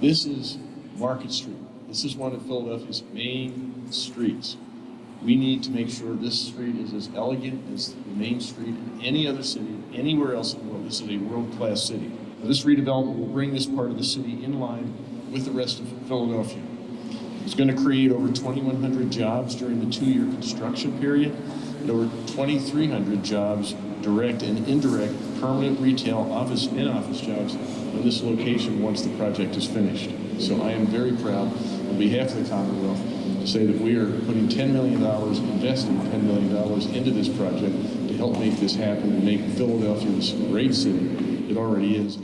This is Market Street. This is one of Philadelphia's main streets. We need to make sure this street is as elegant as the main street in any other city, anywhere else in the world. This is a world-class city. This redevelopment will bring this part of the city in line with the rest of Philadelphia. It's going to create over 2,100 jobs during the two-year construction period, and over 2,300 jobs, direct and indirect, permanent retail, office, and office jobs in this location once the project is finished. So I am very proud, on behalf of the Commonwealth, to say that we are putting $10 million, investing $10 million into this project to help make this happen and make Philadelphia this great city it already is.